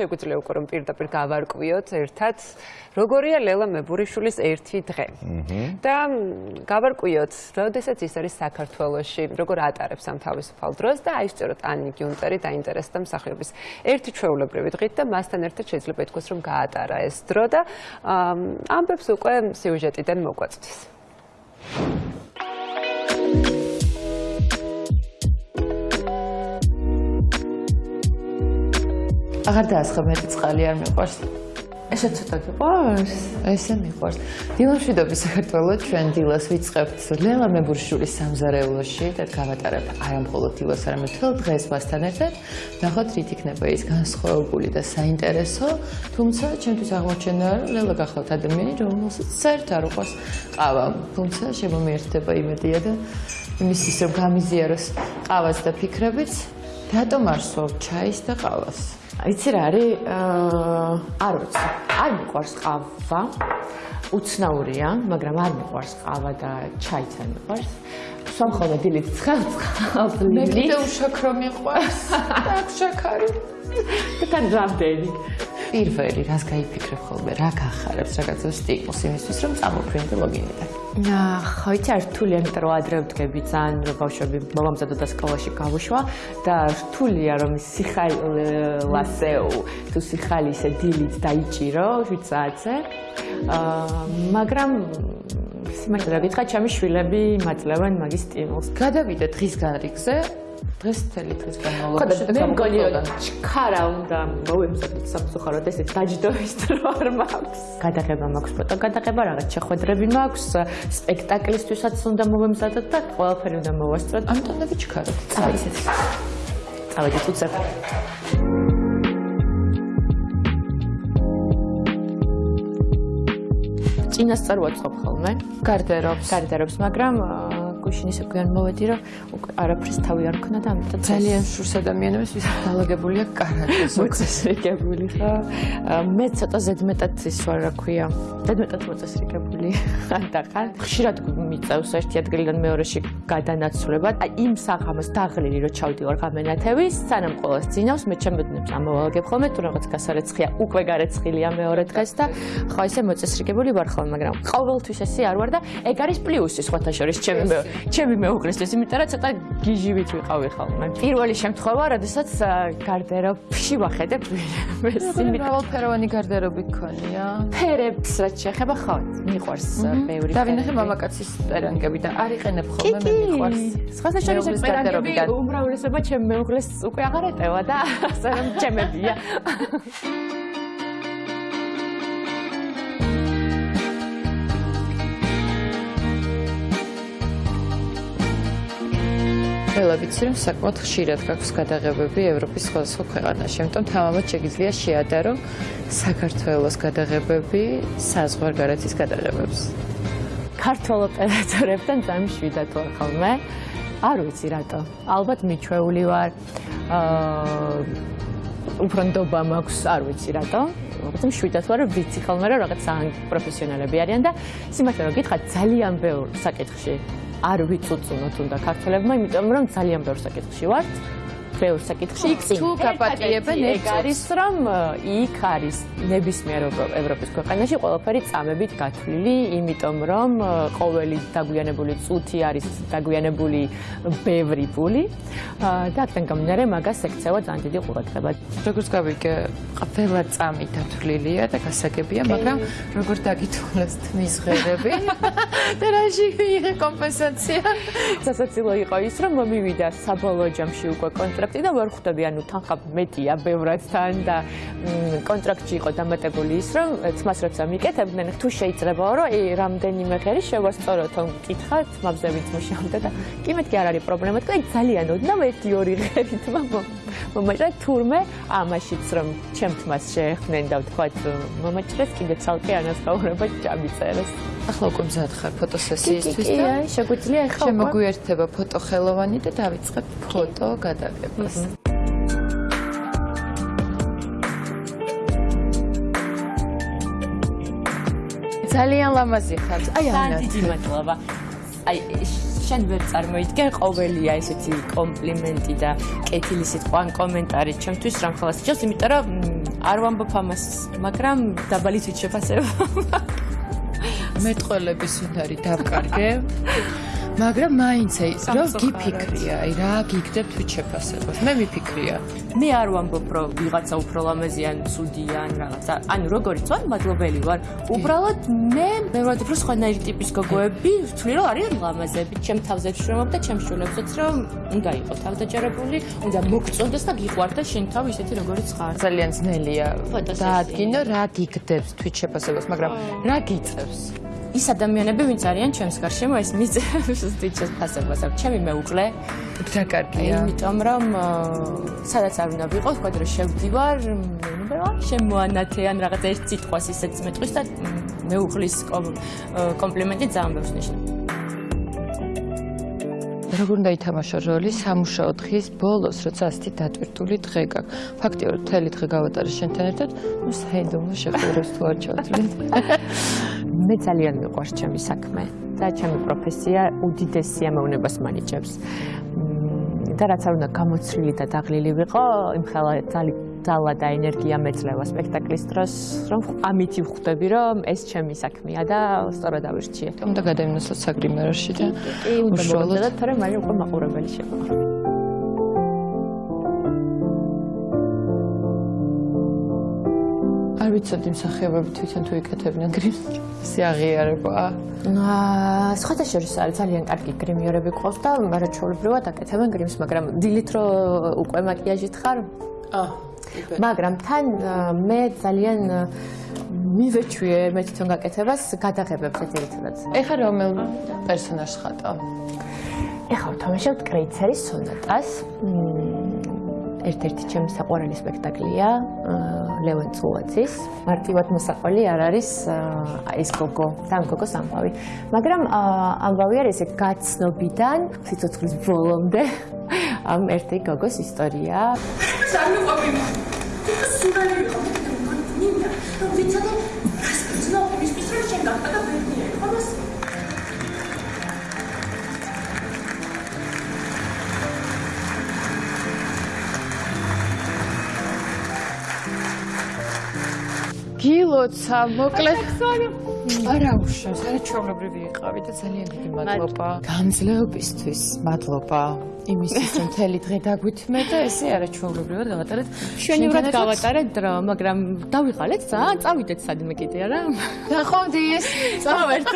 შეგვიძლია უკვე რომ პირდაპირ გავარკვიოთ ერთად როგორია ლელა მებურიშვილის ერთი დღე. და გავარკვიოთ, როდესაც ის არის საქართველოში, როგორ ატარებს ამ თავისუფალ დროს და აი სწორედ ანი გიუნტერი დაინტერესდა მსახიობის ერთი ჩვეულებრივი დღით და მასთან ერთად შეიძლება ითქვას რომ გაატარა ეს დრო და ამბებს უკვე სიუჟეტიდან მოგვაწვდის. აღარ დაასხა მეტი წყალი არ მიყვარს. ესე ცოტა გიყვარს? ესე მიყვარს. დილამშვიდობის საქართველოს ჩვენ დილას ვიწყებთ ლელა მებურშულის სამზარეულოში და გავატარებ არ ამ მხოლოდ დილას, არამედ თელ დღეს მასთან ერთად. ნახოთ რით იქნება ის განსხვავებული და საინტერესო, თუმცა ჩვენთვის აღმოჩენაა, რომ ლელა გახლავთ ადამიანი, რომელსაც საერთოდ არ უყვარს ყავა. თუმცა შემომიერთდება იმედია და იმის ის რომ გამიზიაროს ყავას და ფიქრებით, რატომ არ სვავ ჩაის და ყავას? იცი რა არის? არ ვიცი. არ მიყვარს ყავა. უცნაურია, მაგრამ არ მიყვარს ყავა და ჩაიც არ მიყვარს. სამხოლოდ დილით ყავს ლილი. მე კიდე უშაქრო მიყვარს. აქ შაქარი. თან რამდენი? პირველი რას გაიფიქრებ ხოლმე, რა გახარებს რაღაცა სტიმულს იმისთვის, რომ წამოფრინდე ლოგინიდან. ხო, იცი, რთულია, იმიტომ რომ ადრე ვდგები ძალიან, რომ ბავშვები მომამზადო და სკოლაში გავუშვა და რთულია, რომ სიხალასე თუ სიხალი ისე დილით დაიჭირო 7 საათზე. აა, მაგრამ სიმართლე რა გითხრა, ჩემი შვილები მაძლევენ მაგის სტიმულს. გადავიდე დღის განრიგზე, დღეს მთელი დღის განმავლობაში და გამოგონიოდა ჩქარა უნდა მოვემზადოთ სამწუხაროდ ესე დაჯდოვის დრო არ მაქვს. გადაღება მაქვს ფოტო გადაღება რაღაც შეხვედრები მაქვს სპექტაკლისთვისაც უნდა მოვემზადოთ და ყველაფერი უნდა მოვასწროთ. ამტონები ჩქარა წავედი ისეთ წავედი თუცებ წინასწარ ვაწყობ ხოლმე. გარდერობს გარდერობს მაგრამ გუშინ ისე გვიან მოვედი, რომ უკვე არაფრის თავი არ ქნა და ამიტომ ძალიან შურს ადამიანებს ვის დაალაგებულია კარატეს. მოწესრიგებული ხა. მე ცოტა ზედმეტად ის ვარ, რა ქვია, ზედმეტად მოწესრიგებული. და ხან ხშირად მიწევს ერთი ადგილიდან მეორეში გადანაცვლება. აი იმ საღამოს დაღლილი რო ჩავდივარ გამენათევის, სანამ ყოველს ძინავს, მე ჩემბედნებს ამოვალგებ ხოლმე, თუ რაღაც გასარეცხია, უკვე გარეცხილია მეორე დღეს და ხო ისე მოწესრიგებული ვარ ხოლმე, მაგრამ ყოველთვის ესე არ ვარ და ეგ არის პლუსი სხვათა შორის ჩემი ჩემი მეუღლისთვის, იმიტომ რომ ცოტა გიჟივით ვიყავი ხოლმე. პირველი შემთხვევა, როდესაც გარდერობში ვახედებ ეს იმიტავალფეროვანი გარდერობი გქონია. ფერებს რაც შეეხება ხო, მიყვარს ბევრი. დავინახე მამაკაცის პერანგები და არ იყენებ ხოლმე მე მიყვარს. სხვათა შორის ეს პერანგები უმრავლესობა ჩემ მეუღლეს უკვე აღარ ეტევა და ასე რომ ჩემებია. ყველა ვიცი რომ საკმაოდ ხშირად გაქვს გადაღებები ევროპის სხვადასხვა ქვეყანაში. ამიტომ თამამად შეგიძლია შეადარო საქართველოს გადაღებები საზღვარგარეთის გადაღებებს. ქართულ ოპერატორებთან ძალიან შვიდად ვარ ხოლმე. არ ვიცი რატო. ალბათ მიჩვეული ვარ. აა უფრო ნდობა მაქვს, არ ვიცი რატო. ალბათ შვიდად ვარ, ვიცი ხოლმე რომ რაღაც ძალიან პროფესიონალები არიან და სიმართლე რომ გითხრათ ძალიან ბევრ საკითხში არ ვიწუწუნოთ უნდა ქართველებმა, იმიტომ რომ ძალიან ბევრ საკითხში ვართ. ბევრ საკითხში იქ თუ გაპატიებენ ეგ არის რომ იქ არის ნებისმიერ ევროპის ქვეყანაში ყველაფერი წამებით გათვლილი, იმიტომ რომ ყოველი დაგვიანებული წუთი არის დაგვიანებული ბევრი ფული და აქედან გამომდინარე მაგას ექცევა ძალიან დიდი ყურადღება. როგორც გავიგე, ყველა წამი დათვლილია და გასაგებია, მაგრამ როგორ დაგითვალეს თმის ღერები და რაში მიიღე კომპენსაცია? სასაცილო იყო ის, რომ მომივიდა საბოლოო ჯამში უკვე კონტრაქტი კონტრაქტი და ვერ ხვდები, ანუ თანხა მეტია ბევრად თან და კონტრაქტი იყო დამატებული ის, რომ თმას რაც ამიკეთებდნენ, თუ შეიძლებაო, რომ ე რამდენიმე ღერი შევასწორო თომ კითხა თმაზე ვინც მუშაობდა და კი მეთქი არ არის პრობლემა, თქო ძალიან ოდნავ ერთი ორი ღერი მომაჭრა თურმე ამაშიც რომ ჩემ თმას შეეხნენ და ვთქვათ მომაჭრეს კიდე ცალკე ანაზღაურება ჩამიწერეს. ახლა უკვე მზად ხარ ფოტოსესიისთვის და კი, შეგვიძლია ახლა შემოგვიერთება ფოტოხელოვანი და დავიწყებ ფოტო გადაღებას. ძალიან ლამაზი ხარ. აი ანა. დიდი მადლობა. აი შენ ვერ წარმოიდგენ ყოველია ესეთი კომპლიმენტი და კეთილი სიტყვა ან კომენტარი ჩემთვის რამ ხალხს ჭირს, იმიტომ რომ არ ვამბობ ამას, მაგრამ დაბალი თვით შეფასება. მეტყველების უნდა არის დავკარგე. მაგრამ მაინც აი რა გიფიქრია, აი რა გიგდებ თვით შეფასებას. მე მიფიქრია. მე არ ვამბობ, რომ ვიღაცა უფრო ლამაზი ან ცუდი ან რაღაცა. ანუ როგორიც ვარ, მადლობელი ვარ. უბრალოდ მე მეუბნები, რომ სხვანაირი ტიპის გოგოები ვთვლი, რომ არიან ლამაზები. ჩემ თავზე ვშრომობ და ჩემ შვილებსაც რომ უნდა იყოს თავდაჯერებული, უნდა მოგწონდეს და გიყვარდეს შენ თავი ისეთი როგორიც ხარ. ძალიან ძნელია დაადგინო რა გიგდებს თვით შეფასებას, მაგრამ რა გიწევს? ის ადამიანები, ვინც არიან ჩემს გარშემო, ეს მიწევს თვითონ ფასებას. ჩემი მეუღლე და კარგია. იმიტომ რომ სადაც არ უნდა ვიყო, თქვა რომ შევდივარ, შემოანათე ან რაღაც ერთ სიტყვას ისეც მეტყვის და მეუღლის კომპლიმენტი ძალიან ბევრს ნიშნავს. როგორ უნდა ითამაშო როლი სამუშაო დღის ბოლოს, როცა ასეთი დატვირთული დღე გაქვს. ფაქტიურად მთელი დღე გავატარე შენთან ერთად, ну საიდუმლო შეხვედრებს თუ არ ჩავთვლით. მე ძალიან მიყვარს ჩემი საქმე და ჩემი პროფესია უდიდეს სიამოვნებას მანიჭებს. და რაც არ უნდა გამოცვლილი და დაღლილი ვიყო, იმ ხელა ძალა და ენერგია მეძლევა სპექტაკლის დროს, რომ ამითი ვხვდები, რომ ეს ჩემი საქმეა და სწორად ავირჩიე. უნდა გადაიმოსოთ საგრიმეროში და უშუალოდ და თორე მე უკვე მაყურებელი შევა. არ ვიცოდი მსახიობები თვითონ თუ იკეთებდნენ გრიმს. სიაღიარება. აა, სხვათა შორის არის ძალიან კარგი გრიმიორები ყავს და მარაჩვეულებრივად აკეთებენ გრიმს, მაგრამ დილით რო უკვე მაკიაჟით ხარ? აა, მაგრამ თან მე ძალიან მივეჩვიე მე თვითონ გაკეთებას გადაღებებს ერთადად. ეხლა რომელ პერსონაჟს ხატავ? ეხლა ვთამაშობ კრეიცერის სონატას. ერთ-ერთი ჩემი საყვარელი სპექტაკლია. ლევან წულაძის. მარტივად მოსაყველი არ არის ეს გოგო, თან გოგოს ამბავი. მაგრამ ამბავი არის ეს გაცნობიდან სიცოცხლის ბოლომდე ამ ერთი გოგოს ისტორია. სამიყვები. სულალი იყო. ნინა, ვიცოდი, რას გძნობ, ის პისრე შენ გახდა და გილოცა მოკლედ არა უშავს არა ჩაობრივი იყავი და ძალიან დიდი მადლობა. გამძლეობისთვის მადლობა. იმისთვის რომ მთელი დღე დაგვითმე და ესე არა ჩაობრივად გავატარეთ. შვენივრად გავატარეთ რა მაგრამ დავიღალეთ რა წავიდეთ სადმე კიდე არა? ნახავდი ეს. წავერთ